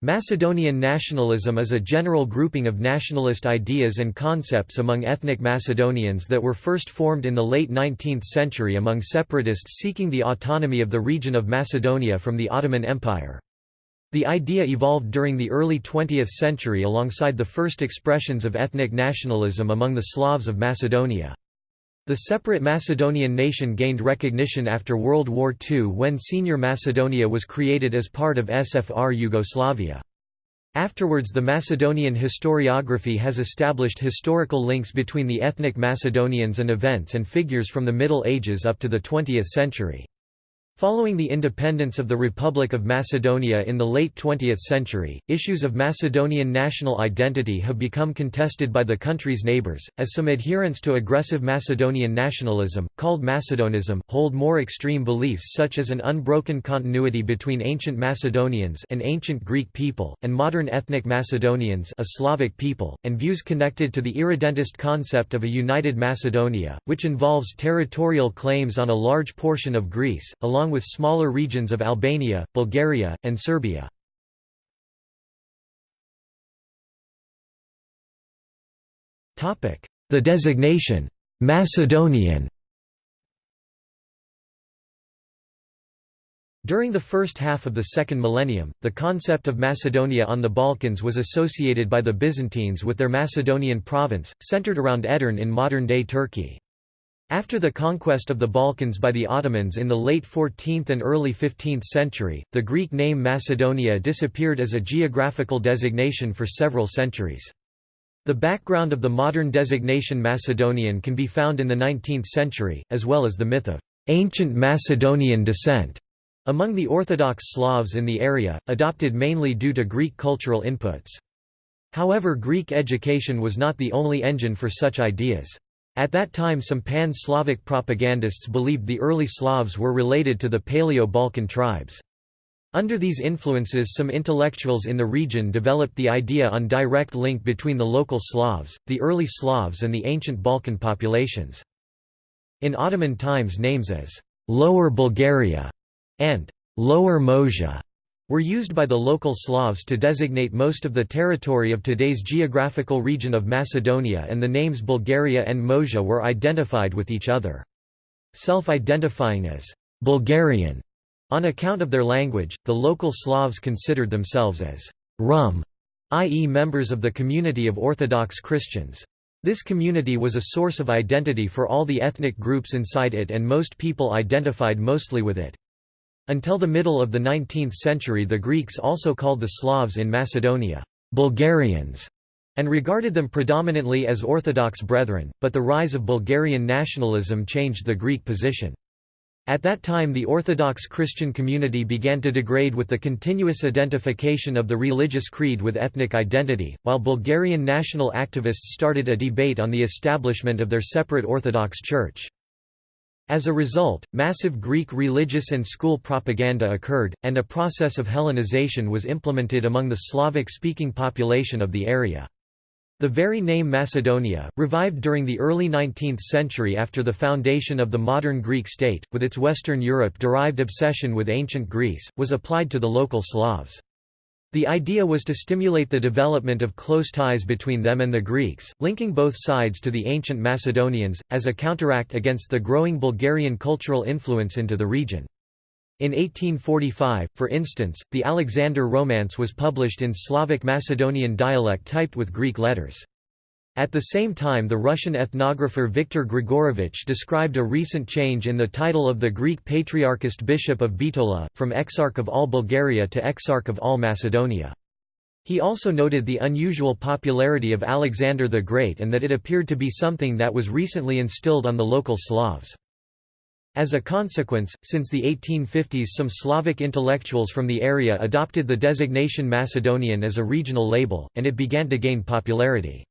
Macedonian nationalism is a general grouping of nationalist ideas and concepts among ethnic Macedonians that were first formed in the late 19th century among separatists seeking the autonomy of the region of Macedonia from the Ottoman Empire. The idea evolved during the early 20th century alongside the first expressions of ethnic nationalism among the Slavs of Macedonia. The separate Macedonian nation gained recognition after World War II when Senior Macedonia was created as part of SFR Yugoslavia. Afterwards the Macedonian historiography has established historical links between the ethnic Macedonians and events and figures from the Middle Ages up to the 20th century. Following the independence of the Republic of Macedonia in the late 20th century, issues of Macedonian national identity have become contested by the country's neighbours, as some adherents to aggressive Macedonian nationalism, called Macedonism, hold more extreme beliefs such as an unbroken continuity between ancient Macedonians an ancient Greek people, and modern ethnic Macedonians a Slavic people, and views connected to the irredentist concept of a united Macedonia, which involves territorial claims on a large portion of Greece, along along with smaller regions of Albania, Bulgaria, and Serbia. The designation, Macedonian During the first half of the second millennium, the concept of Macedonia on the Balkans was associated by the Byzantines with their Macedonian province, centered around Edirne in modern-day Turkey. After the conquest of the Balkans by the Ottomans in the late 14th and early 15th century, the Greek name Macedonia disappeared as a geographical designation for several centuries. The background of the modern designation Macedonian can be found in the 19th century, as well as the myth of ancient Macedonian descent among the Orthodox Slavs in the area, adopted mainly due to Greek cultural inputs. However Greek education was not the only engine for such ideas. At that time some pan-Slavic propagandists believed the early Slavs were related to the Paleo-Balkan tribes. Under these influences some intellectuals in the region developed the idea on direct link between the local Slavs, the early Slavs and the ancient Balkan populations. In Ottoman times names as «Lower Bulgaria» and «Lower Moesia» were used by the local Slavs to designate most of the territory of today's geographical region of Macedonia and the names Bulgaria and Moesia were identified with each other. Self-identifying as Bulgarian on account of their language, the local Slavs considered themselves as Rum, i.e. members of the community of Orthodox Christians. This community was a source of identity for all the ethnic groups inside it and most people identified mostly with it. Until the middle of the 19th century the Greeks also called the Slavs in Macedonia, Bulgarians, and regarded them predominantly as Orthodox brethren, but the rise of Bulgarian nationalism changed the Greek position. At that time the Orthodox Christian community began to degrade with the continuous identification of the religious creed with ethnic identity, while Bulgarian national activists started a debate on the establishment of their separate Orthodox Church. As a result, massive Greek religious and school propaganda occurred, and a process of Hellenization was implemented among the Slavic-speaking population of the area. The very name Macedonia, revived during the early 19th century after the foundation of the modern Greek state, with its Western Europe-derived obsession with ancient Greece, was applied to the local Slavs. The idea was to stimulate the development of close ties between them and the Greeks, linking both sides to the ancient Macedonians, as a counteract against the growing Bulgarian cultural influence into the region. In 1845, for instance, the Alexander Romance was published in Slavic Macedonian dialect typed with Greek letters. At the same time the Russian ethnographer Viktor Grigorovich described a recent change in the title of the Greek Patriarchist Bishop of Bitola, from Exarch of all Bulgaria to Exarch of all Macedonia. He also noted the unusual popularity of Alexander the Great and that it appeared to be something that was recently instilled on the local Slavs. As a consequence, since the 1850s some Slavic intellectuals from the area adopted the designation Macedonian as a regional label, and it began to gain popularity.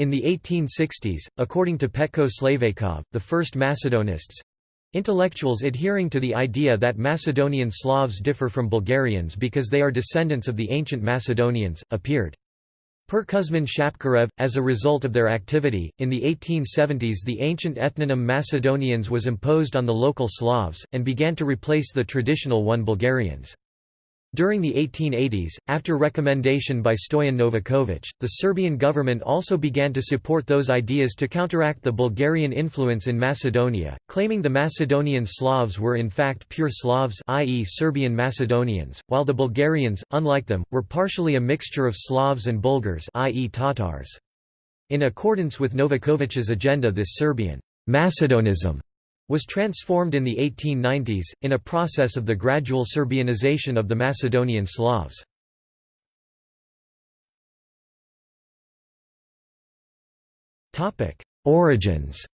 In the 1860s, according to Petko Slaveykov, the first Macedonists—intellectuals adhering to the idea that Macedonian Slavs differ from Bulgarians because they are descendants of the ancient Macedonians, appeared. Per Kuzman Shapkarev, as a result of their activity, in the 1870s the ancient ethnonym Macedonians was imposed on the local Slavs, and began to replace the traditional one Bulgarians. During the 1880s, after recommendation by Stoyan Novaković, the Serbian government also began to support those ideas to counteract the Bulgarian influence in Macedonia, claiming the Macedonian Slavs were in fact pure Slavs i.e. Serbian Macedonians, while the Bulgarians, unlike them, were partially a mixture of Slavs and Bulgars i.e. Tatars. In accordance with Novakovic's agenda this Serbian Macedonism was transformed in the 1890s, in a process of the gradual Serbianization of the Macedonian Slavs. Origins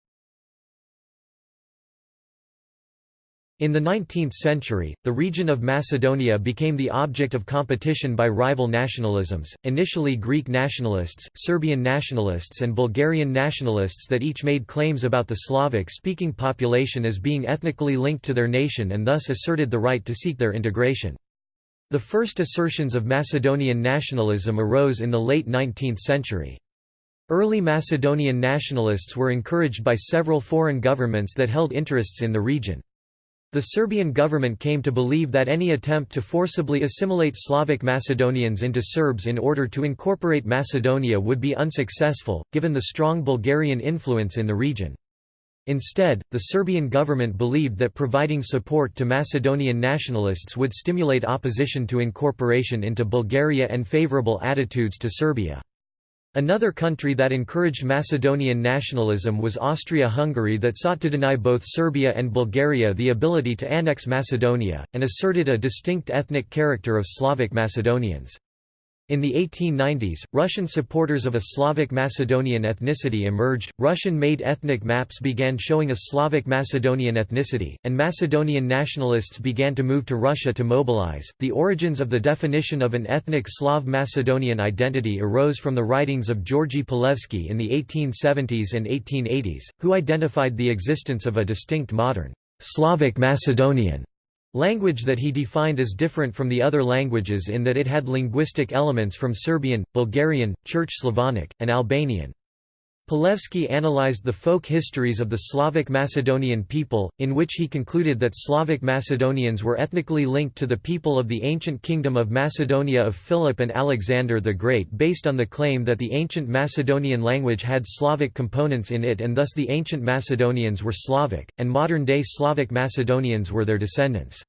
In the 19th century, the region of Macedonia became the object of competition by rival nationalisms, initially Greek nationalists, Serbian nationalists and Bulgarian nationalists that each made claims about the Slavic-speaking population as being ethnically linked to their nation and thus asserted the right to seek their integration. The first assertions of Macedonian nationalism arose in the late 19th century. Early Macedonian nationalists were encouraged by several foreign governments that held interests in the region. The Serbian government came to believe that any attempt to forcibly assimilate Slavic Macedonians into Serbs in order to incorporate Macedonia would be unsuccessful, given the strong Bulgarian influence in the region. Instead, the Serbian government believed that providing support to Macedonian nationalists would stimulate opposition to incorporation into Bulgaria and favorable attitudes to Serbia. Another country that encouraged Macedonian nationalism was Austria-Hungary that sought to deny both Serbia and Bulgaria the ability to annex Macedonia, and asserted a distinct ethnic character of Slavic Macedonians. In the 1890s, Russian supporters of a Slavic Macedonian ethnicity emerged, Russian-made ethnic maps began showing a Slavic Macedonian ethnicity, and Macedonian nationalists began to move to Russia to mobilize. The origins of the definition of an ethnic Slav Macedonian identity arose from the writings of Georgy Pulevski in the 1870s and 1880s, who identified the existence of a distinct modern Slavic Macedonian Language that he defined as different from the other languages in that it had linguistic elements from Serbian, Bulgarian, Church Slavonic, and Albanian. Pulevski analyzed the folk histories of the Slavic Macedonian people, in which he concluded that Slavic Macedonians were ethnically linked to the people of the ancient Kingdom of Macedonia of Philip and Alexander the Great based on the claim that the ancient Macedonian language had Slavic components in it and thus the ancient Macedonians were Slavic, and modern-day Slavic Macedonians were their descendants.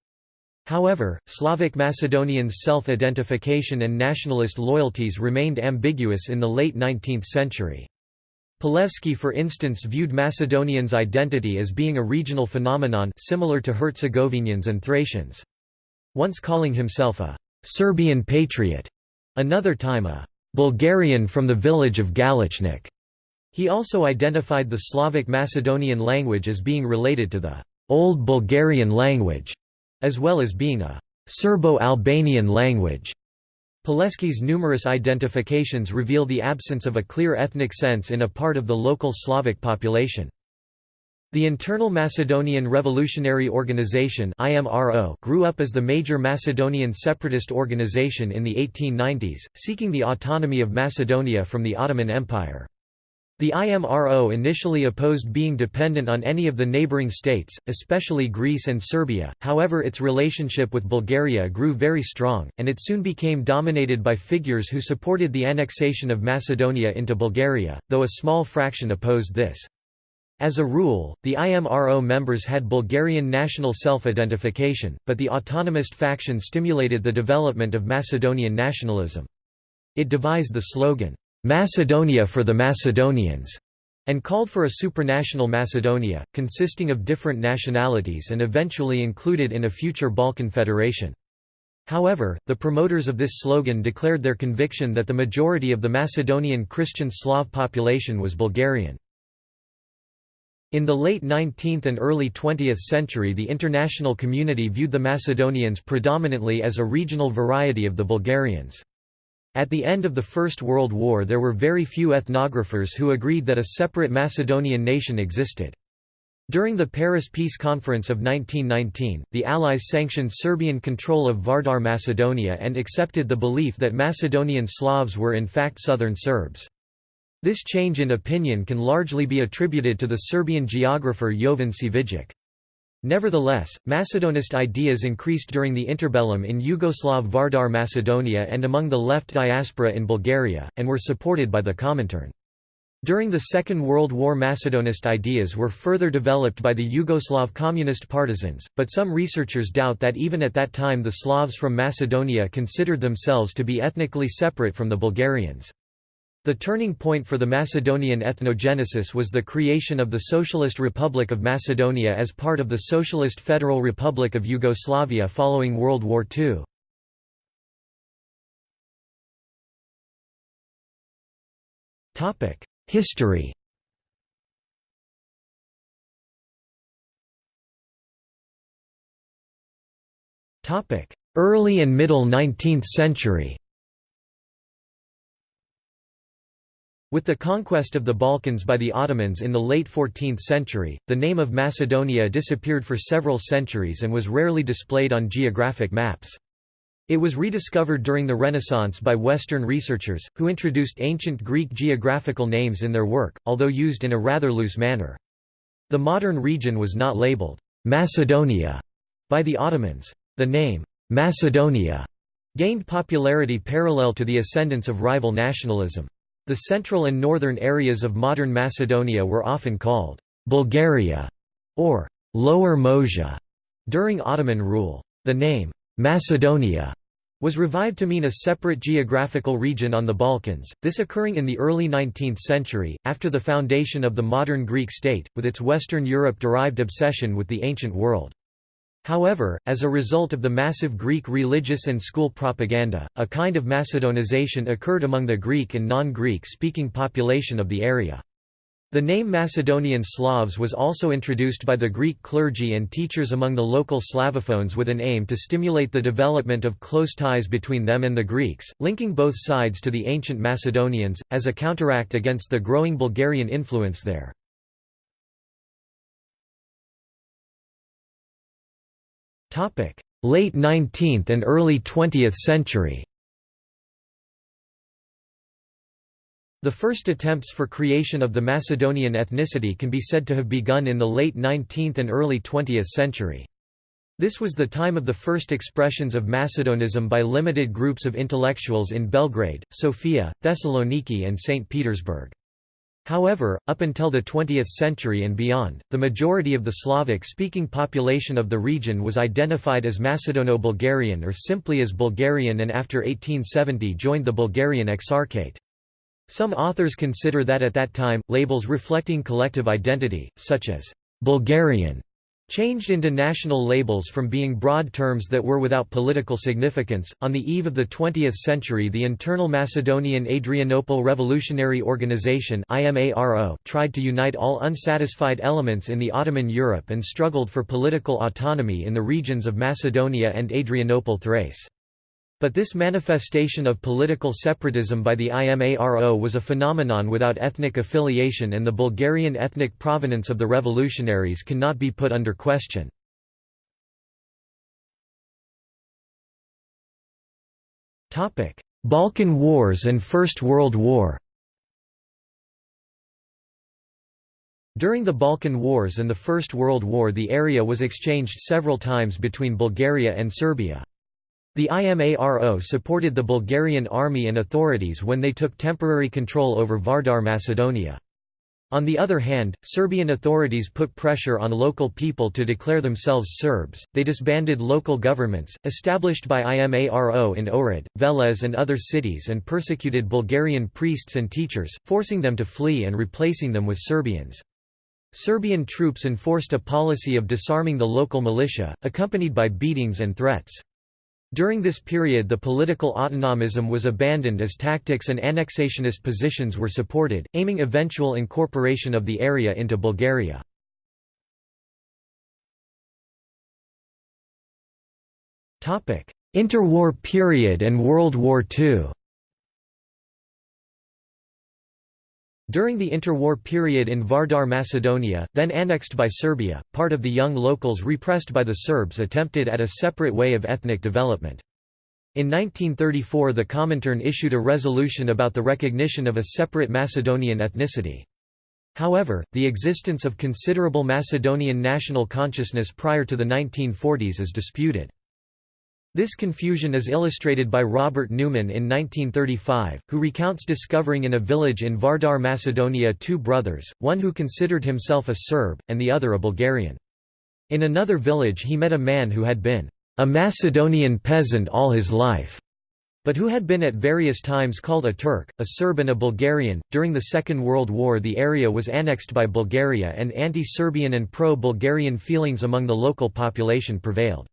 However, Slavic Macedonians' self-identification and nationalist loyalties remained ambiguous in the late 19th century. Pulevski for instance viewed Macedonians' identity as being a regional phenomenon similar to Herzegovinians and Thracians. Once calling himself a «Serbian patriot», another time a «Bulgarian from the village of Galichnik». He also identified the Slavic Macedonian language as being related to the «Old Bulgarian language», as well as being a «Serbo-Albanian language». Pulevski's numerous identifications reveal the absence of a clear ethnic sense in a part of the local Slavic population. The Internal Macedonian Revolutionary Organization grew up as the major Macedonian separatist organization in the 1890s, seeking the autonomy of Macedonia from the Ottoman Empire. The IMRO initially opposed being dependent on any of the neighbouring states, especially Greece and Serbia, however its relationship with Bulgaria grew very strong, and it soon became dominated by figures who supported the annexation of Macedonia into Bulgaria, though a small fraction opposed this. As a rule, the IMRO members had Bulgarian national self-identification, but the autonomist faction stimulated the development of Macedonian nationalism. It devised the slogan, Macedonia for the Macedonians, and called for a supranational Macedonia, consisting of different nationalities and eventually included in a future Balkan federation. However, the promoters of this slogan declared their conviction that the majority of the Macedonian Christian Slav population was Bulgarian. In the late 19th and early 20th century the international community viewed the Macedonians predominantly as a regional variety of the Bulgarians. At the end of the First World War there were very few ethnographers who agreed that a separate Macedonian nation existed. During the Paris Peace Conference of 1919, the Allies sanctioned Serbian control of Vardar Macedonia and accepted the belief that Macedonian Slavs were in fact southern Serbs. This change in opinion can largely be attributed to the Serbian geographer Jovan Cvijic. Nevertheless, Macedonist ideas increased during the interbellum in Yugoslav Vardar Macedonia and among the left diaspora in Bulgaria, and were supported by the Comintern. During the Second World War Macedonist ideas were further developed by the Yugoslav communist partisans, but some researchers doubt that even at that time the Slavs from Macedonia considered themselves to be ethnically separate from the Bulgarians. The turning point for the Macedonian ethnogenesis was the creation of the Socialist Republic of Macedonia as part of the Socialist Federal Republic of Yugoslavia following World War II. History Early and middle 19th century With the conquest of the Balkans by the Ottomans in the late 14th century, the name of Macedonia disappeared for several centuries and was rarely displayed on geographic maps. It was rediscovered during the Renaissance by Western researchers, who introduced ancient Greek geographical names in their work, although used in a rather loose manner. The modern region was not labeled Macedonia by the Ottomans. The name Macedonia gained popularity parallel to the ascendance of rival nationalism. The central and northern areas of modern Macedonia were often called Bulgaria or Lower Moesia during Ottoman rule. The name Macedonia was revived to mean a separate geographical region on the Balkans, this occurring in the early 19th century, after the foundation of the modern Greek state, with its Western Europe-derived obsession with the ancient world. However, as a result of the massive Greek religious and school propaganda, a kind of Macedonization occurred among the Greek and non-Greek speaking population of the area. The name Macedonian Slavs was also introduced by the Greek clergy and teachers among the local Slavophones with an aim to stimulate the development of close ties between them and the Greeks, linking both sides to the ancient Macedonians, as a counteract against the growing Bulgarian influence there. Late 19th and early 20th century The first attempts for creation of the Macedonian ethnicity can be said to have begun in the late 19th and early 20th century. This was the time of the first expressions of Macedonism by limited groups of intellectuals in Belgrade, Sofia, Thessaloniki and St. Petersburg. However, up until the 20th century and beyond, the majority of the Slavic-speaking population of the region was identified as Macedono-Bulgarian or simply as Bulgarian and after 1870 joined the Bulgarian Exarchate. Some authors consider that at that time, labels reflecting collective identity, such as Bulgarian changed into national labels from being broad terms that were without political significance. On the eve of the 20th century, the internal Macedonian Adrianople Revolutionary Organization (IMARO) tried to unite all unsatisfied elements in the Ottoman Europe and struggled for political autonomy in the regions of Macedonia and Adrianople Thrace. But this manifestation of political separatism by the IMARO was a phenomenon without ethnic affiliation and the Bulgarian ethnic provenance of the revolutionaries cannot be put under question. Balkan Wars and First World War During the Balkan Wars and the First World War the area was exchanged several times between Bulgaria and Serbia. The IMARO supported the Bulgarian army and authorities when they took temporary control over Vardar Macedonia. On the other hand, Serbian authorities put pressure on local people to declare themselves Serbs. They disbanded local governments, established by IMARO in Ohrid, Veles, and other cities, and persecuted Bulgarian priests and teachers, forcing them to flee and replacing them with Serbians. Serbian troops enforced a policy of disarming the local militia, accompanied by beatings and threats. During this period the political autonomism was abandoned as tactics and annexationist positions were supported, aiming eventual incorporation of the area into Bulgaria. Interwar period and World War II During the interwar period in Vardar Macedonia, then annexed by Serbia, part of the young locals repressed by the Serbs attempted at a separate way of ethnic development. In 1934 the Comintern issued a resolution about the recognition of a separate Macedonian ethnicity. However, the existence of considerable Macedonian national consciousness prior to the 1940s is disputed. This confusion is illustrated by Robert Newman in 1935, who recounts discovering in a village in Vardar, Macedonia two brothers, one who considered himself a Serb, and the other a Bulgarian. In another village he met a man who had been a Macedonian peasant all his life, but who had been at various times called a Turk, a Serb and a Bulgarian. During the Second World War the area was annexed by Bulgaria and anti-Serbian and pro-Bulgarian feelings among the local population prevailed.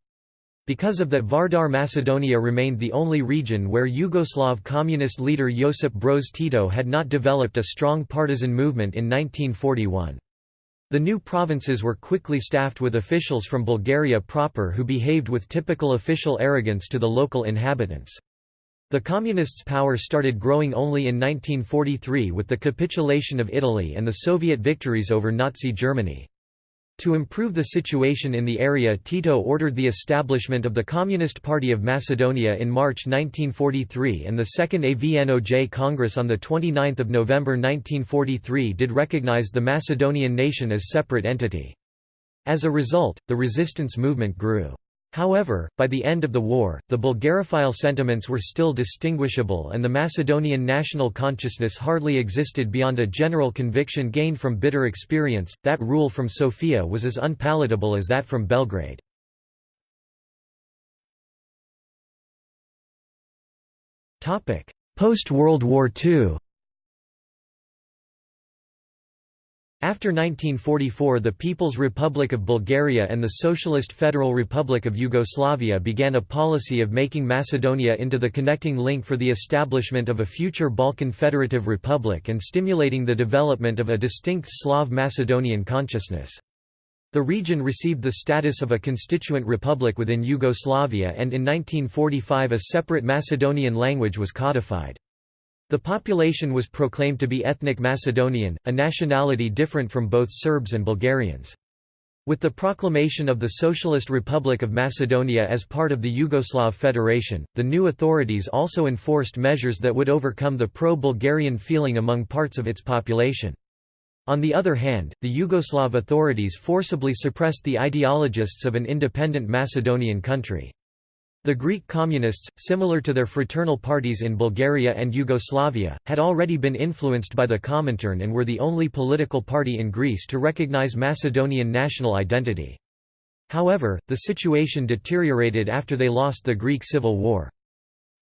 Because of that Vardar Macedonia remained the only region where Yugoslav communist leader Josip Broz Tito had not developed a strong partisan movement in 1941. The new provinces were quickly staffed with officials from Bulgaria proper who behaved with typical official arrogance to the local inhabitants. The Communists' power started growing only in 1943 with the capitulation of Italy and the Soviet victories over Nazi Germany. To improve the situation in the area Tito ordered the establishment of the Communist Party of Macedonia in March 1943 and the Second AVNOJ Congress on 29 November 1943 did recognize the Macedonian nation as separate entity. As a result, the resistance movement grew. However, by the end of the war, the Bulgarophile sentiments were still distinguishable and the Macedonian national consciousness hardly existed beyond a general conviction gained from bitter experience, that rule from Sofia was as unpalatable as that from Belgrade. Post-World War II After 1944 the People's Republic of Bulgaria and the Socialist Federal Republic of Yugoslavia began a policy of making Macedonia into the connecting link for the establishment of a future Balkan Federative Republic and stimulating the development of a distinct Slav Macedonian consciousness. The region received the status of a constituent republic within Yugoslavia and in 1945 a separate Macedonian language was codified. The population was proclaimed to be ethnic Macedonian, a nationality different from both Serbs and Bulgarians. With the proclamation of the Socialist Republic of Macedonia as part of the Yugoslav Federation, the new authorities also enforced measures that would overcome the pro-Bulgarian feeling among parts of its population. On the other hand, the Yugoslav authorities forcibly suppressed the ideologists of an independent Macedonian country. The Greek communists, similar to their fraternal parties in Bulgaria and Yugoslavia, had already been influenced by the Comintern and were the only political party in Greece to recognize Macedonian national identity. However, the situation deteriorated after they lost the Greek Civil War.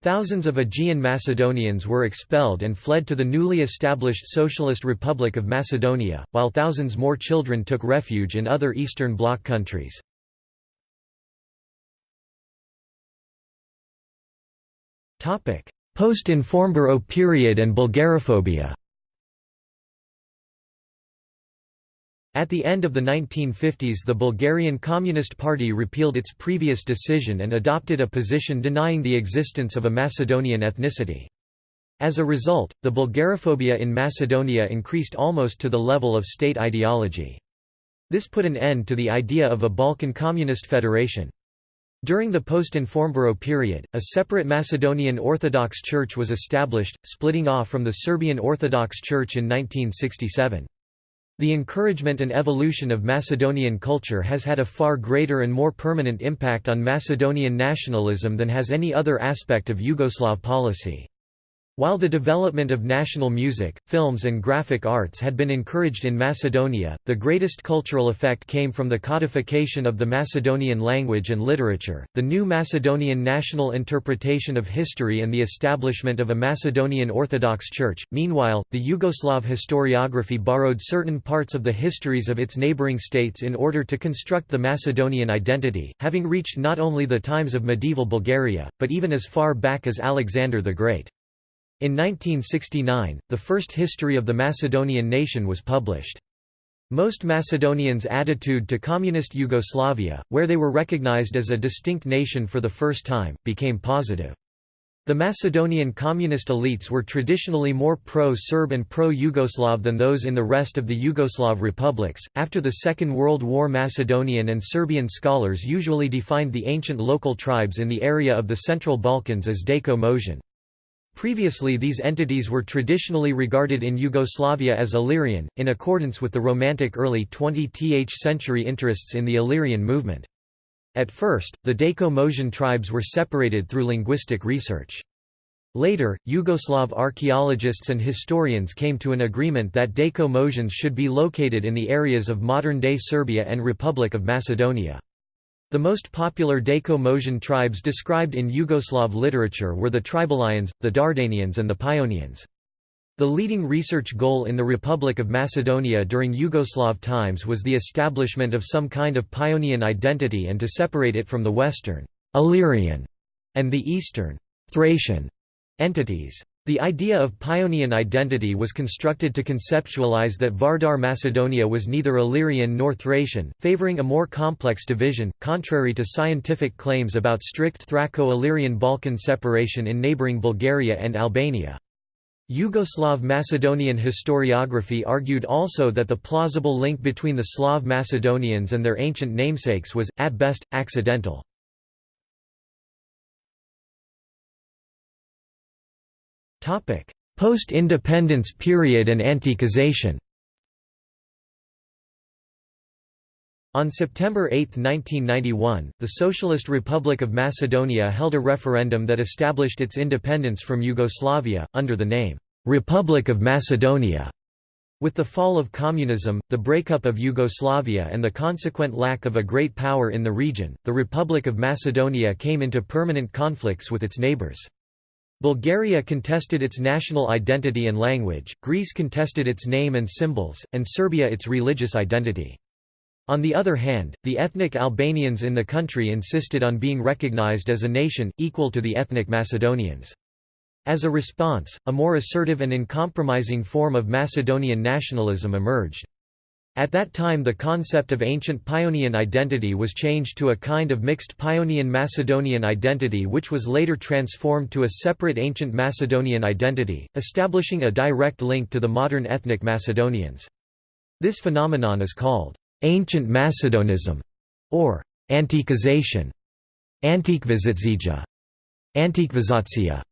Thousands of Aegean Macedonians were expelled and fled to the newly established Socialist Republic of Macedonia, while thousands more children took refuge in other Eastern Bloc countries. Post-Informburo period and Bulgarophobia At the end of the 1950s the Bulgarian Communist Party repealed its previous decision and adopted a position denying the existence of a Macedonian ethnicity. As a result, the Bulgarophobia in Macedonia increased almost to the level of state ideology. This put an end to the idea of a Balkan Communist Federation. During the post-Informburo period, a separate Macedonian Orthodox Church was established, splitting off from the Serbian Orthodox Church in 1967. The encouragement and evolution of Macedonian culture has had a far greater and more permanent impact on Macedonian nationalism than has any other aspect of Yugoslav policy. While the development of national music, films and graphic arts had been encouraged in Macedonia, the greatest cultural effect came from the codification of the Macedonian language and literature, the new Macedonian national interpretation of history and the establishment of a Macedonian Orthodox Church. Meanwhile, the Yugoslav historiography borrowed certain parts of the histories of its neighboring states in order to construct the Macedonian identity, having reached not only the times of medieval Bulgaria, but even as far back as Alexander the Great. In 1969, the first history of the Macedonian nation was published. Most Macedonians' attitude to communist Yugoslavia, where they were recognized as a distinct nation for the first time, became positive. The Macedonian communist elites were traditionally more pro-Serb and pro-Yugoslav than those in the rest of the Yugoslav republics. After the Second World War, Macedonian and Serbian scholars usually defined the ancient local tribes in the area of the Central Balkans as Daco. Previously these entities were traditionally regarded in Yugoslavia as Illyrian, in accordance with the Romantic early 20th century interests in the Illyrian movement. At first, the Daco-Moesian tribes were separated through linguistic research. Later, Yugoslav archaeologists and historians came to an agreement that Daco-Moesians should be located in the areas of modern-day Serbia and Republic of Macedonia. The most popular Daco-Moesian tribes described in Yugoslav literature were the Tribalians, the Dardanians and the Paeonians. The leading research goal in the Republic of Macedonia during Yugoslav times was the establishment of some kind of Paeonian identity and to separate it from the Western Illyrian and the Eastern Thracian entities. The idea of Paeonian identity was constructed to conceptualize that Vardar Macedonia was neither Illyrian nor Thracian, favoring a more complex division, contrary to scientific claims about strict Thraco-Illyrian Balkan separation in neighboring Bulgaria and Albania. Yugoslav Macedonian historiography argued also that the plausible link between the Slav Macedonians and their ancient namesakes was, at best, accidental. Post-independence period and Antiquization On September 8, 1991, the Socialist Republic of Macedonia held a referendum that established its independence from Yugoslavia, under the name, "'Republic of Macedonia'". With the fall of communism, the breakup of Yugoslavia and the consequent lack of a great power in the region, the Republic of Macedonia came into permanent conflicts with its neighbors. Bulgaria contested its national identity and language, Greece contested its name and symbols, and Serbia its religious identity. On the other hand, the ethnic Albanians in the country insisted on being recognized as a nation, equal to the ethnic Macedonians. As a response, a more assertive and uncompromising form of Macedonian nationalism emerged. At that time the concept of ancient Paeonian identity was changed to a kind of mixed Paeonian-Macedonian identity which was later transformed to a separate ancient Macedonian identity, establishing a direct link to the modern ethnic Macedonians. This phenomenon is called ancient Macedonism or Antiquization, Antikvizitsia, Antikvizatsia.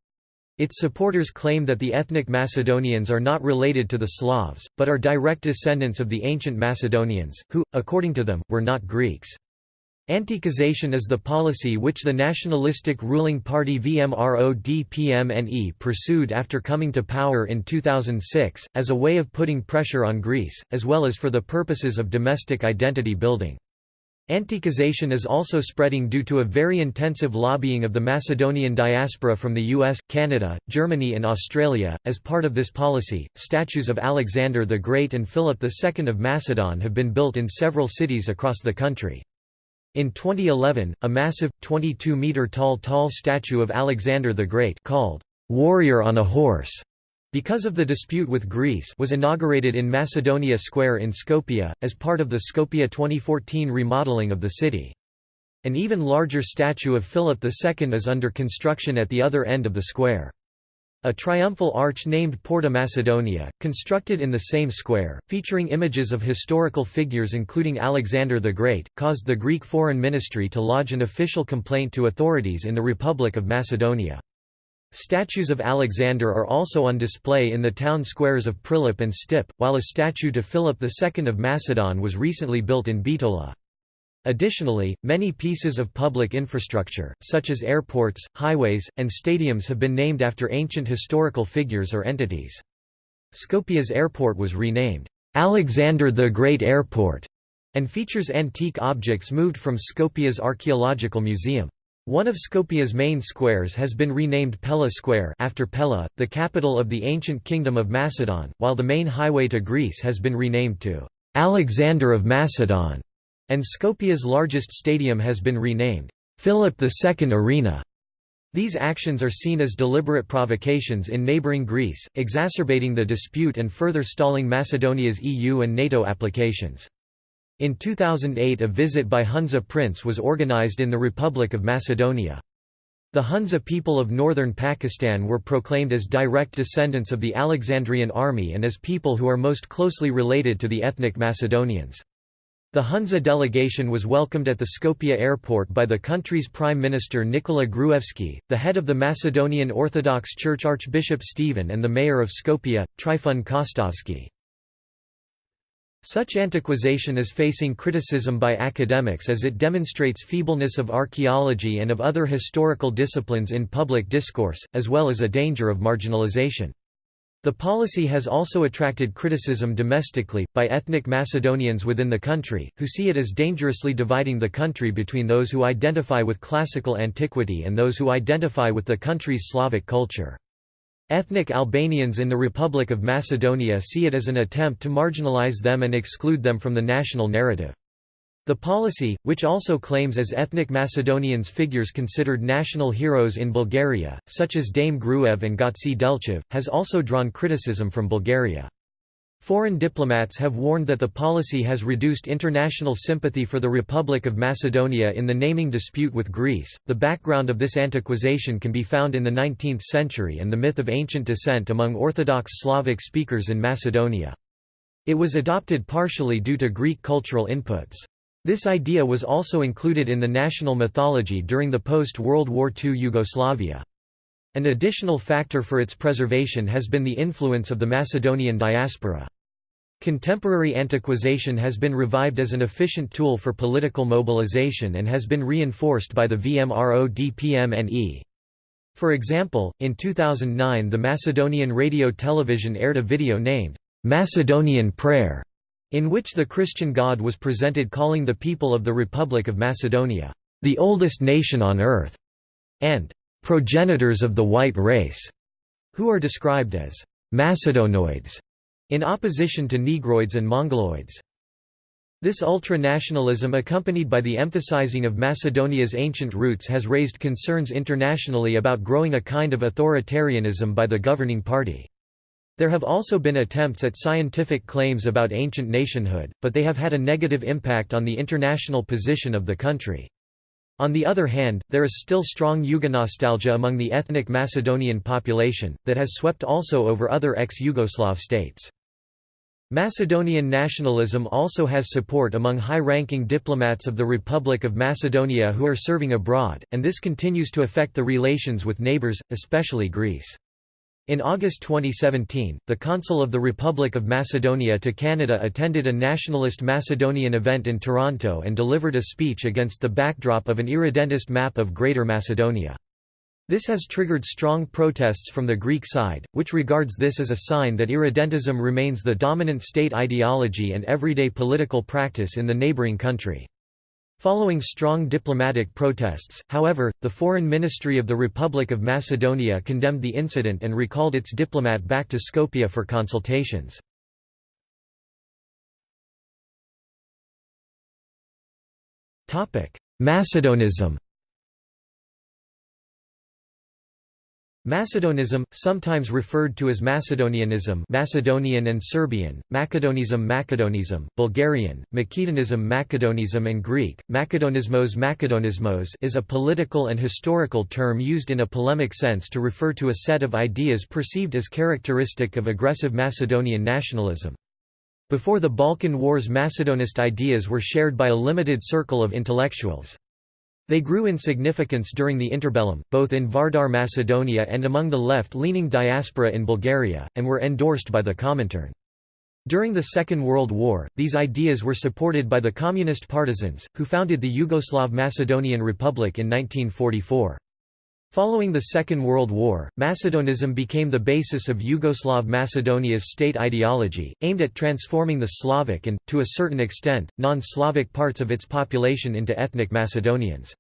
Its supporters claim that the ethnic Macedonians are not related to the Slavs, but are direct descendants of the ancient Macedonians, who, according to them, were not Greeks. Antiquization is the policy which the nationalistic ruling party VMRO-DPMNE pursued after coming to power in 2006, as a way of putting pressure on Greece, as well as for the purposes of domestic identity building. Antiquization is also spreading due to a very intensive lobbying of the Macedonian diaspora from the US, Canada, Germany, and Australia. As part of this policy, statues of Alexander the Great and Philip II of Macedon have been built in several cities across the country. In 2011, a massive, 22-metre tall tall statue of Alexander the Great called Warrior on a Horse because of the dispute with Greece was inaugurated in Macedonia Square in Skopje, as part of the Skopje 2014 remodeling of the city. An even larger statue of Philip II is under construction at the other end of the square. A triumphal arch named Porta Macedonia, constructed in the same square, featuring images of historical figures including Alexander the Great, caused the Greek Foreign Ministry to lodge an official complaint to authorities in the Republic of Macedonia. Statues of Alexander are also on display in the town squares of Prilep and Stip, while a statue to Philip II of Macedon was recently built in Bitola. Additionally, many pieces of public infrastructure, such as airports, highways, and stadiums have been named after ancient historical figures or entities. Skopje's airport was renamed, "'Alexander the Great Airport' and features antique objects moved from Skopje's archaeological museum. One of Skopje's main squares has been renamed Pella Square after Pella, the capital of the ancient kingdom of Macedon, while the main highway to Greece has been renamed to Alexander of Macedon, and Skopje's largest stadium has been renamed Philip II Arena. These actions are seen as deliberate provocations in neighbouring Greece, exacerbating the dispute and further stalling Macedonia's EU and NATO applications. In 2008 a visit by Hunza prince was organized in the Republic of Macedonia. The Hunza people of northern Pakistan were proclaimed as direct descendants of the Alexandrian army and as people who are most closely related to the ethnic Macedonians. The Hunza delegation was welcomed at the Skopje airport by the country's Prime Minister Nikola Gruevski, the head of the Macedonian Orthodox Church Archbishop Stephen and the mayor of Skopje, Trifun Kostovski. Such antiquization is facing criticism by academics as it demonstrates feebleness of archaeology and of other historical disciplines in public discourse, as well as a danger of marginalization. The policy has also attracted criticism domestically, by ethnic Macedonians within the country, who see it as dangerously dividing the country between those who identify with classical antiquity and those who identify with the country's Slavic culture. Ethnic Albanians in the Republic of Macedonia see it as an attempt to marginalize them and exclude them from the national narrative. The policy, which also claims as ethnic Macedonians figures considered national heroes in Bulgaria, such as Dame Gruev and Gotse Delchev, has also drawn criticism from Bulgaria. Foreign diplomats have warned that the policy has reduced international sympathy for the Republic of Macedonia in the naming dispute with Greece. The background of this antiquization can be found in the 19th century and the myth of ancient descent among Orthodox Slavic speakers in Macedonia. It was adopted partially due to Greek cultural inputs. This idea was also included in the national mythology during the post-World War II Yugoslavia. An additional factor for its preservation has been the influence of the Macedonian diaspora. Contemporary antiquization has been revived as an efficient tool for political mobilization and has been reinforced by the VMRO-DPMNE. For example, in 2009 the Macedonian radio television aired a video named, "'Macedonian Prayer' in which the Christian God was presented calling the people of the Republic of Macedonia, "...the oldest nation on earth", and "...progenitors of the white race", who are described as "...Macedonoids", in opposition to Negroids and Mongoloids. This ultra-nationalism accompanied by the emphasizing of Macedonia's ancient roots has raised concerns internationally about growing a kind of authoritarianism by the governing party. There have also been attempts at scientific claims about ancient nationhood, but they have had a negative impact on the international position of the country. On the other hand, there is still strong Yugonostalgia among the ethnic Macedonian population, that has swept also over other ex-Yugoslav states. Macedonian nationalism also has support among high-ranking diplomats of the Republic of Macedonia who are serving abroad, and this continues to affect the relations with neighbours, especially Greece. In August 2017, the Consul of the Republic of Macedonia to Canada attended a nationalist Macedonian event in Toronto and delivered a speech against the backdrop of an irredentist map of Greater Macedonia. This has triggered strong protests from the Greek side, which regards this as a sign that irredentism remains the dominant state ideology and everyday political practice in the neighbouring country. Following strong diplomatic protests, however, the Foreign Ministry of the Republic of Macedonia condemned the incident and recalled its diplomat back to Skopje for consultations. Macedonism Macedonism, sometimes referred to as Macedonianism Macedonian and Serbian, Macedonism Macedonism, Bulgarian, Makedonism Macedonism and Greek, Macedonismos Macedonismos is a political and historical term used in a polemic sense to refer to a set of ideas perceived as characteristic of aggressive Macedonian nationalism. Before the Balkan Wars Macedonist ideas were shared by a limited circle of intellectuals. They grew in significance during the interbellum, both in Vardar Macedonia and among the left-leaning diaspora in Bulgaria, and were endorsed by the Comintern. During the Second World War, these ideas were supported by the communist partisans, who founded the Yugoslav Macedonian Republic in 1944. Following the Second World War, Macedonism became the basis of Yugoslav Macedonia's state ideology, aimed at transforming the Slavic and, to a certain extent, non-Slavic parts of its population into ethnic Macedonians.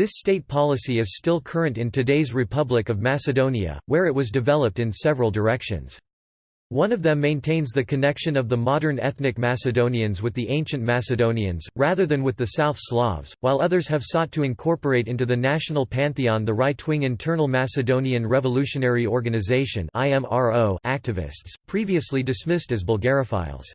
This state policy is still current in today's Republic of Macedonia, where it was developed in several directions. One of them maintains the connection of the modern ethnic Macedonians with the ancient Macedonians, rather than with the South Slavs, while others have sought to incorporate into the national pantheon the right-wing Internal Macedonian Revolutionary Organization activists, previously dismissed as Bulgarophiles.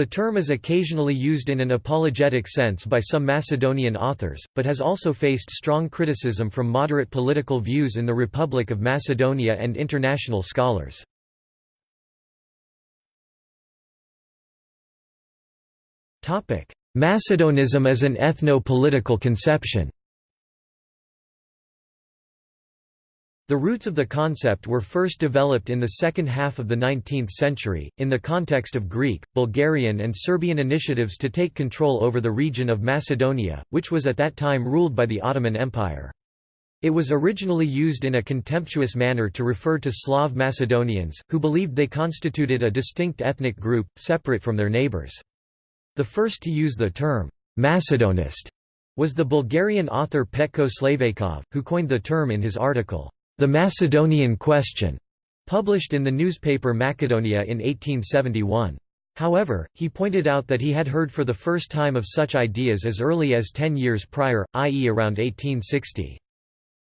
The term is occasionally used in an apologetic sense by some Macedonian authors, but has also faced strong criticism from moderate political views in the Republic of Macedonia and international scholars. Macedonism as an ethno-political conception The roots of the concept were first developed in the second half of the 19th century, in the context of Greek, Bulgarian and Serbian initiatives to take control over the region of Macedonia, which was at that time ruled by the Ottoman Empire. It was originally used in a contemptuous manner to refer to Slav Macedonians, who believed they constituted a distinct ethnic group, separate from their neighbors. The first to use the term, Macedonist, was the Bulgarian author Petko Slaveykov, who coined the term in his article, the Macedonian Question, published in the newspaper Macedonia in 1871. However, he pointed out that he had heard for the first time of such ideas as early as ten years prior, i.e. around 1860.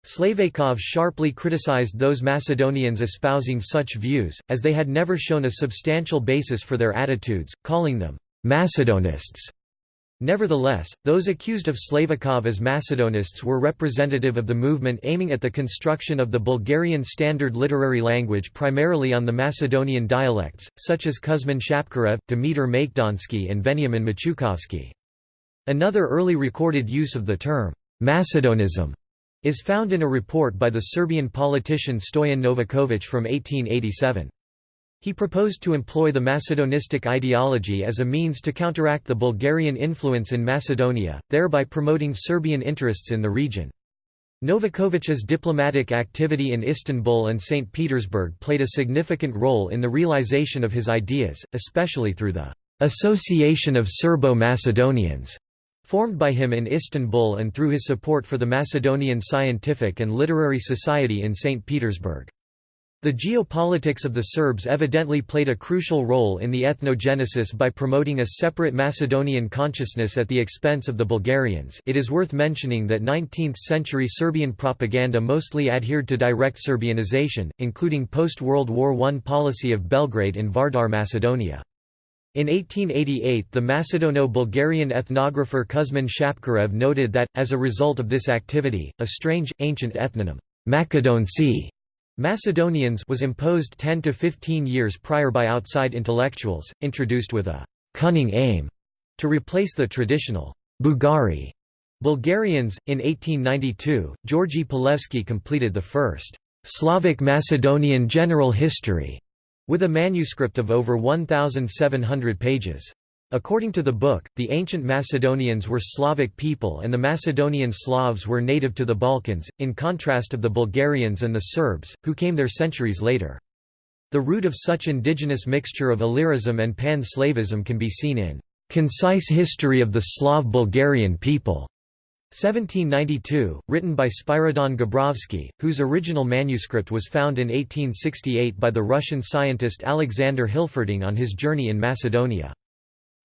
Slaveykov sharply criticized those Macedonians espousing such views, as they had never shown a substantial basis for their attitudes, calling them Macedonists. Nevertheless, those accused of Slaveykov as Macedonists were representative of the movement aiming at the construction of the Bulgarian standard literary language primarily on the Macedonian dialects, such as Kuzman Shapkarev, Dimitar Makedonsky and Veniamin Machukovsky. Another early recorded use of the term, Macedonism, is found in a report by the Serbian politician Stoyan Novaković from 1887. He proposed to employ the Macedonistic ideology as a means to counteract the Bulgarian influence in Macedonia, thereby promoting Serbian interests in the region. Novakovic's diplomatic activity in Istanbul and St. Petersburg played a significant role in the realization of his ideas, especially through the «Association of Serbo-Macedonians» formed by him in Istanbul and through his support for the Macedonian Scientific and Literary Society in St. Petersburg. The geopolitics of the Serbs evidently played a crucial role in the ethnogenesis by promoting a separate Macedonian consciousness at the expense of the Bulgarians it is worth mentioning that 19th-century Serbian propaganda mostly adhered to direct Serbianization, including post-World War I policy of Belgrade in Vardar Macedonia. In 1888 the Macedono-Bulgarian ethnographer Kuzman Shapkarev noted that, as a result of this activity, a strange, ancient ethnonym, Macedonci, Macedonians was imposed 10 to 15 years prior by outside intellectuals, introduced with a «cunning aim» to replace the traditional «Bugari» Bulgarians. In 1892, Georgy Pulevski completed the first «Slavic Macedonian General History» with a manuscript of over 1,700 pages. According to the book, the ancient Macedonians were Slavic people and the Macedonian Slavs were native to the Balkans, in contrast of the Bulgarians and the Serbs, who came there centuries later. The root of such indigenous mixture of Illyrism and pan-Slavism can be seen in "'Concise History of the Slav Bulgarian People' 1792, written by Spiridon Gabrovsky, whose original manuscript was found in 1868 by the Russian scientist Alexander Hilferding on his journey in Macedonia.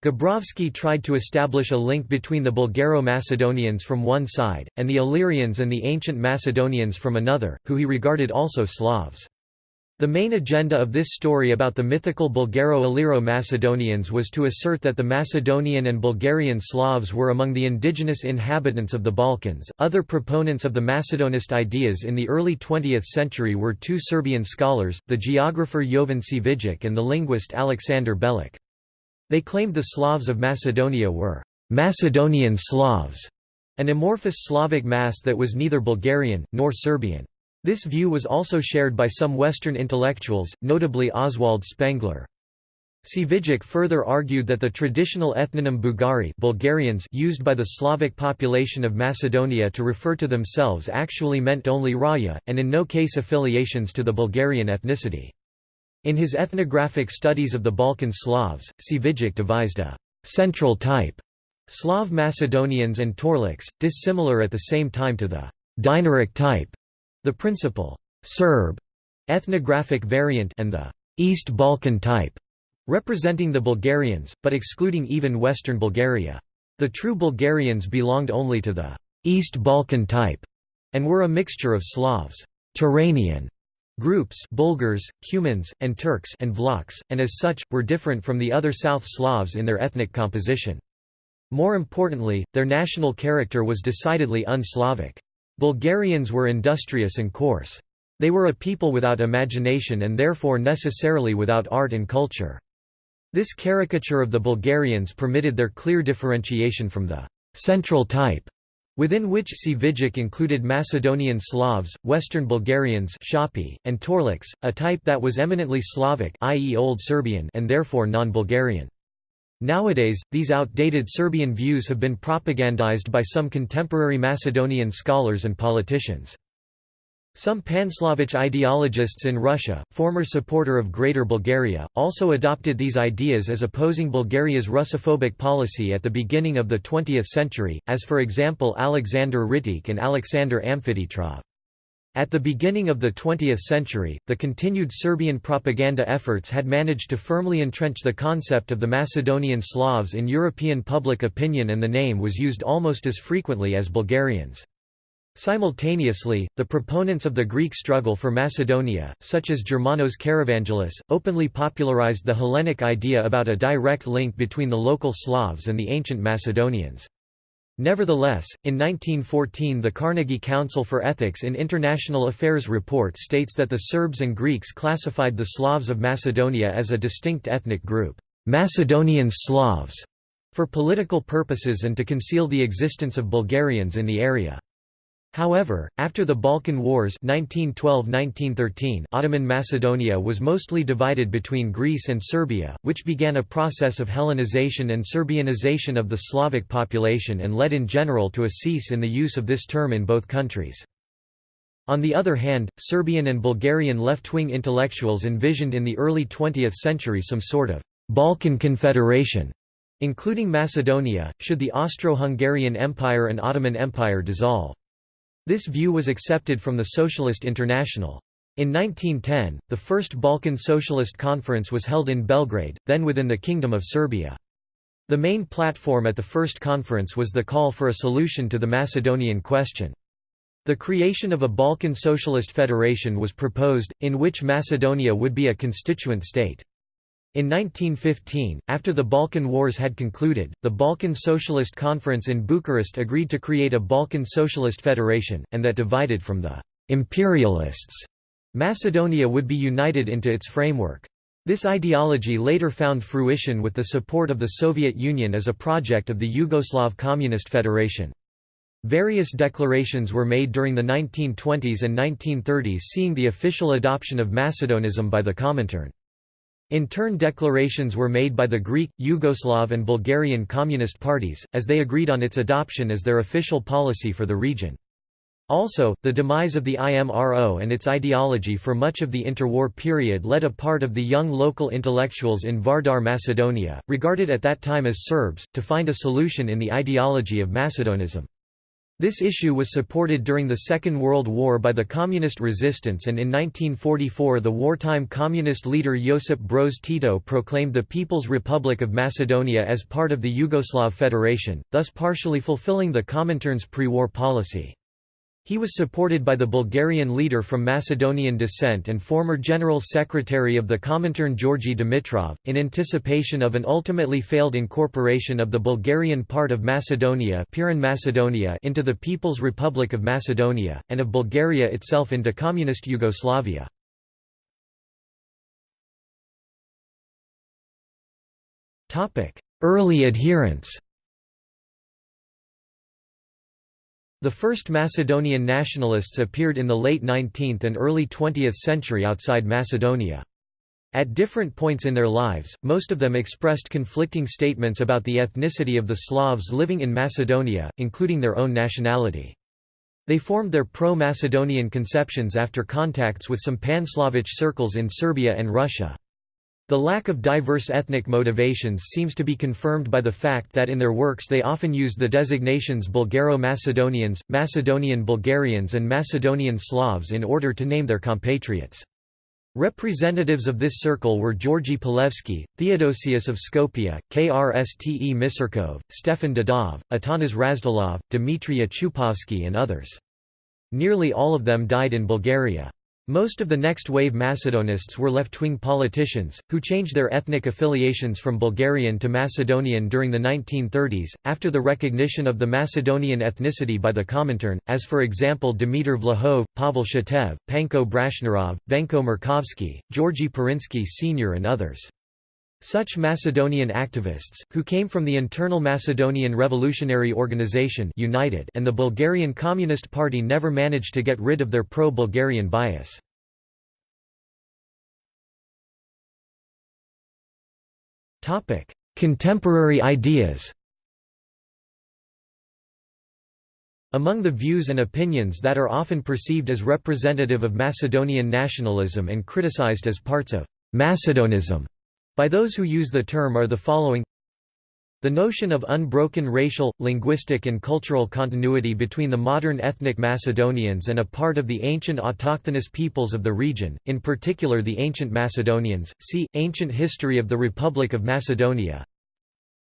Gabrovsky tried to establish a link between the Bulgaro-Macedonians from one side, and the Illyrians and the ancient Macedonians from another, who he regarded also Slavs. The main agenda of this story about the mythical Bulgaro-Illyro-Macedonians was to assert that the Macedonian and Bulgarian Slavs were among the indigenous inhabitants of the Balkans. Other proponents of the Macedonist ideas in the early 20th century were two Serbian scholars, the geographer Jovan Cvijic and the linguist Alexander Belic. They claimed the Slavs of Macedonia were Macedonian Slavs, an amorphous Slavic mass that was neither Bulgarian, nor Serbian. This view was also shared by some Western intellectuals, notably Oswald Spengler. Cvijic further argued that the traditional ethnonym Bugari Bulgarians used by the Slavic population of Macedonia to refer to themselves actually meant only Raya, and in no case affiliations to the Bulgarian ethnicity. In his ethnographic studies of the Balkan Slavs, Cvijic devised a «central type» Slav Macedonians and Torlaks, dissimilar at the same time to the «Dinaric type», the principal «Serb» ethnographic variant and the «East Balkan type», representing the Bulgarians, but excluding even western Bulgaria. The true Bulgarians belonged only to the «East Balkan type» and were a mixture of Slavs Turanian Groups Bulgars, Cumans, and Turks and Vlachs, and as such, were different from the other South Slavs in their ethnic composition. More importantly, their national character was decidedly un-Slavic. Bulgarians were industrious and coarse. They were a people without imagination and therefore necessarily without art and culture. This caricature of the Bulgarians permitted their clear differentiation from the «central type» within which Cvijic included Macedonian Slavs, Western Bulgarians and Torlaks, a type that was eminently Slavic i.e. Old Serbian and therefore non-Bulgarian. Nowadays, these outdated Serbian views have been propagandized by some contemporary Macedonian scholars and politicians. Some Panslavic ideologists in Russia, former supporter of Greater Bulgaria, also adopted these ideas as opposing Bulgaria's Russophobic policy at the beginning of the 20th century, as for example Alexander Rittik and Alexander Amfiteatrov. At the beginning of the 20th century, the continued Serbian propaganda efforts had managed to firmly entrench the concept of the Macedonian Slavs in European public opinion and the name was used almost as frequently as Bulgarians. Simultaneously, the proponents of the Greek struggle for Macedonia, such as Germanos Karavangelis, openly popularized the Hellenic idea about a direct link between the local Slavs and the ancient Macedonians. Nevertheless, in 1914 the Carnegie Council for Ethics in International Affairs report states that the Serbs and Greeks classified the Slavs of Macedonia as a distinct ethnic group, Macedonian Slavs, for political purposes and to conceal the existence of Bulgarians in the area. However, after the Balkan Wars 1912–1913 Ottoman Macedonia was mostly divided between Greece and Serbia, which began a process of Hellenization and Serbianization of the Slavic population and led in general to a cease in the use of this term in both countries. On the other hand, Serbian and Bulgarian left-wing intellectuals envisioned in the early 20th century some sort of «Balkan Confederation» including Macedonia, should the Austro-Hungarian Empire and Ottoman Empire dissolve. This view was accepted from the Socialist International. In 1910, the First Balkan Socialist Conference was held in Belgrade, then within the Kingdom of Serbia. The main platform at the first conference was the call for a solution to the Macedonian question. The creation of a Balkan Socialist Federation was proposed, in which Macedonia would be a constituent state. In 1915, after the Balkan Wars had concluded, the Balkan Socialist Conference in Bucharest agreed to create a Balkan Socialist Federation, and that divided from the «imperialists», Macedonia would be united into its framework. This ideology later found fruition with the support of the Soviet Union as a project of the Yugoslav Communist Federation. Various declarations were made during the 1920s and 1930s seeing the official adoption of Macedonism by the Comintern. In turn declarations were made by the Greek, Yugoslav and Bulgarian Communist parties, as they agreed on its adoption as their official policy for the region. Also, the demise of the IMRO and its ideology for much of the interwar period led a part of the young local intellectuals in Vardar Macedonia, regarded at that time as Serbs, to find a solution in the ideology of Macedonism. This issue was supported during the Second World War by the Communist resistance and in 1944 the wartime Communist leader Josip Broz Tito proclaimed the People's Republic of Macedonia as part of the Yugoslav Federation, thus partially fulfilling the Comintern's pre-war policy. He was supported by the Bulgarian leader from Macedonian descent and former General Secretary of the Comintern Georgi Dimitrov, in anticipation of an ultimately failed incorporation of the Bulgarian part of Macedonia, Macedonia into the People's Republic of Macedonia, and of Bulgaria itself into Communist Yugoslavia. Early adherents The first Macedonian nationalists appeared in the late 19th and early 20th century outside Macedonia. At different points in their lives, most of them expressed conflicting statements about the ethnicity of the Slavs living in Macedonia, including their own nationality. They formed their pro-Macedonian conceptions after contacts with some Pan-Slavic circles in Serbia and Russia. The lack of diverse ethnic motivations seems to be confirmed by the fact that in their works they often used the designations Bulgaro-Macedonians, Macedonian Bulgarians and Macedonian Slavs in order to name their compatriots. Representatives of this circle were Georgi Pulevski, Theodosius of Skopje, Krste Misirkov, Stefan Dadov, Atanas Razdolov, Dmitry Chupovsky and others. Nearly all of them died in Bulgaria. Most of the next-wave Macedonists were left-wing politicians, who changed their ethnic affiliations from Bulgarian to Macedonian during the 1930s, after the recognition of the Macedonian ethnicity by the Comintern, as for example Dimitar Vlahov, Pavel Shatev, Panko Brashnarov, Venko Markovski, Georgy Pirinski Sr. and others. Such Macedonian activists, who came from the internal Macedonian Revolutionary Organization United and the Bulgarian Communist Party never managed to get rid of their pro-Bulgarian bias. Contemporary ideas Among the views and opinions that are often perceived as representative of Macedonian nationalism and criticized as parts of Macedonism by those who use the term are the following the notion of unbroken racial, linguistic and cultural continuity between the modern ethnic Macedonians and a part of the ancient autochthonous peoples of the region, in particular the ancient Macedonians, see, Ancient History of the Republic of Macedonia.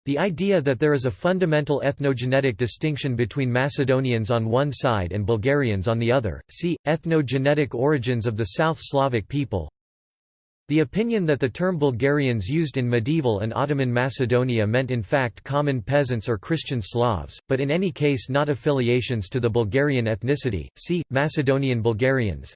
The idea that there is a fundamental ethnogenetic distinction between Macedonians on one side and Bulgarians on the other, see, Ethnogenetic origins of the South Slavic people. The opinion that the term Bulgarians used in medieval and Ottoman Macedonia meant in fact common peasants or Christian Slavs, but in any case not affiliations to the Bulgarian ethnicity, see, Macedonian Bulgarians.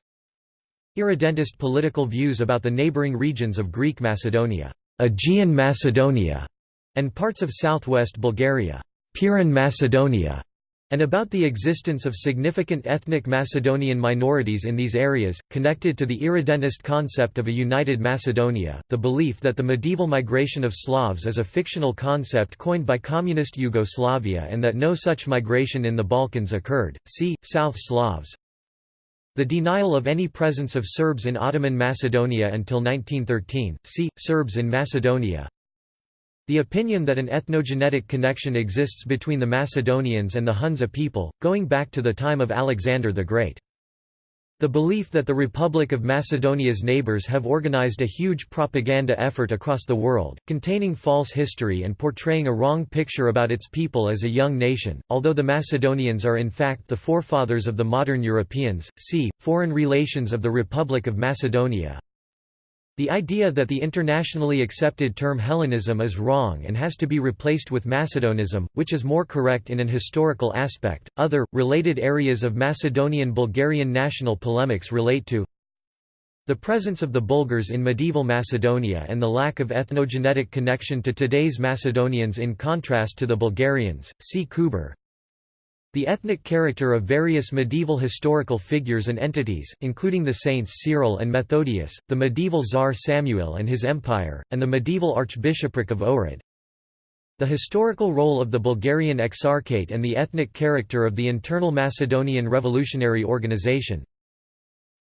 Irredentist political views about the neighbouring regions of Greek Macedonia, Aegean Macedonia, and parts of southwest Bulgaria, Pirin Macedonia, and about the existence of significant ethnic Macedonian minorities in these areas, connected to the irredentist concept of a united Macedonia, the belief that the medieval migration of Slavs is a fictional concept coined by communist Yugoslavia and that no such migration in the Balkans occurred, see, South Slavs. The denial of any presence of Serbs in Ottoman Macedonia until 1913, see, Serbs in Macedonia, the opinion that an ethnogenetic connection exists between the Macedonians and the Hunza people, going back to the time of Alexander the Great. The belief that the Republic of Macedonia's neighbors have organized a huge propaganda effort across the world, containing false history and portraying a wrong picture about its people as a young nation, although the Macedonians are in fact the forefathers of the modern Europeans. See, Foreign Relations of the Republic of Macedonia, the idea that the internationally accepted term Hellenism is wrong and has to be replaced with Macedonism, which is more correct in an historical aspect. Other, related areas of Macedonian Bulgarian national polemics relate to the presence of the Bulgars in medieval Macedonia and the lack of ethnogenetic connection to today's Macedonians in contrast to the Bulgarians. See Kuber. The ethnic character of various medieval historical figures and entities, including the saints Cyril and Methodius, the medieval Tsar Samuel and his empire, and the medieval archbishopric of Ohrid. The historical role of the Bulgarian Exarchate and the ethnic character of the internal Macedonian revolutionary organization.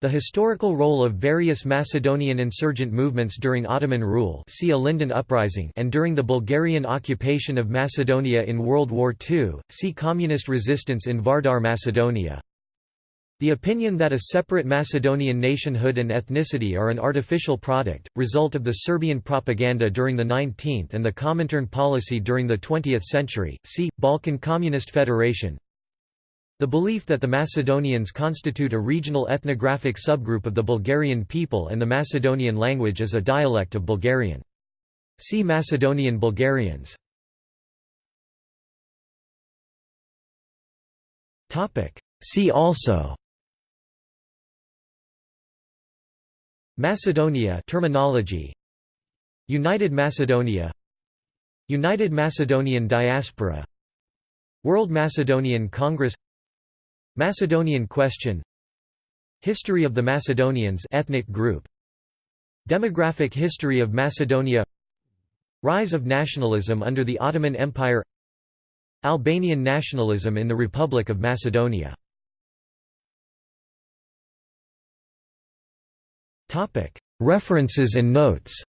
The historical role of various Macedonian insurgent movements during Ottoman rule see Ilinden uprising and during the Bulgarian occupation of Macedonia in World War II, see Communist resistance in Vardar Macedonia. The opinion that a separate Macedonian nationhood and ethnicity are an artificial product, result of the Serbian propaganda during the 19th and the Comintern policy during the 20th century, see, Balkan Communist Federation, the belief that the Macedonians constitute a regional ethnographic subgroup of the Bulgarian people and the Macedonian language is a dialect of Bulgarian. See Macedonian Bulgarians. See also Macedonia terminology United Macedonia United Macedonian Diaspora World Macedonian Congress Macedonian question. History of the Macedonians ethnic group. Demographic history of Macedonia. Rise of nationalism under the Ottoman Empire. Albanian nationalism in the Republic of Macedonia. References and notes